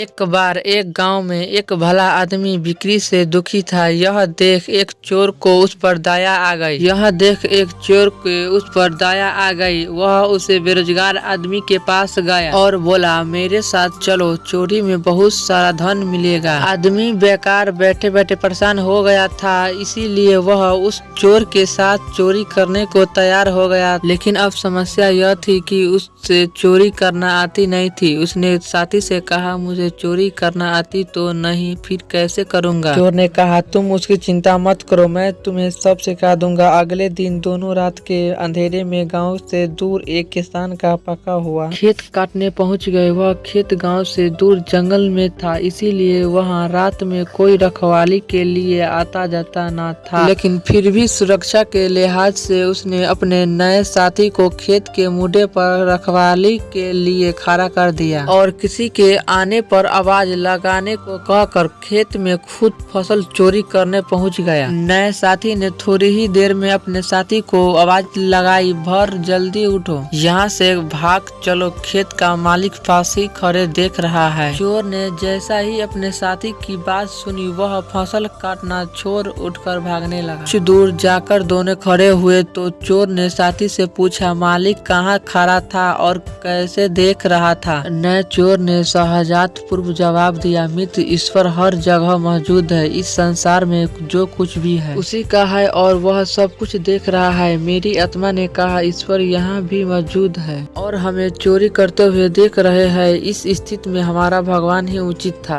एक बार एक गाँव में एक भला आदमी बिक्री से दुखी था। यह देख एक चोर को उस पर दया आ गई। यह देख एक चोर के उस पर दया आ गई। वह उसे बेरोजगार आदमी के पास गया और बोला, मेरे साथ चलो, चोरी में बहुत सारा धन मिलेगा। आदमी बेकार बैठे बैठे परेशान हो गया था, इसीलिए वह उस चोर के साथ चोरी करने को तैयार हो गया। लेकिन अब समस्या यह थी कि उससे चोरी करना आती नहीं थी। उसने साथी से कहा, मुझे चोरी करना आती तो नहीं फिर कैसे करूँगा? चोर ने कहा तुम उसकी चिंता मत करो मैं तुम्हें सब सिखा दूँगा। अगले दिन दोनों रात के अंधेरे में गाँव से दूर एक किसान का पका हुआ। खेत काटने पहुँच गए। वह खेत गाँव से दूर जंगल में था इसीलिए वहाँ रात में कोई रखवाली के लिए आता जाता ना था। लेकिन फिर भी सुरक्षा के लिहाज से उसने अपने नए साथी को खेत के मुडे पर रखवाली के लिए खड़ा कर दिया। और किसी के आने पर आवाज़ लगाने को कहकर खेत में खुद फ़सल चोरी करने पहुँच गया। नए साथी ने थोड़ी ही देर में अपने साथी को आवाज़ लगाई, भर, जल्दी उठो। यहाँ से भाग, चलो खेत का मालिक फांसी खड़े देख रहा है। चोर ने जैसा ही अपने साथी की बात सुनी, वह फ़सल काटना छोड़ उठकर भागने लगा। कुछ दूर जाकर दोनों खड़े हुए तो चोर ने साथी से पूछा, मालिक कहाँ खड़ा था और कैसे देख रहा था? नए चोर ने सहजात पूर्व जवाब दिया, मित्र, ईश्वर हर जगह मौजूद है, इस संसार में जो कुछ भी है। उसी का है और वह सब कुछ देख रहा है। मेरी आत्मा ने कहा, ईश्वर यहाँ भी मौजूद है और हमें चोरी करते हुए देख रहे हैं। इस स्थिति में हमारा भगवान ही उचित था।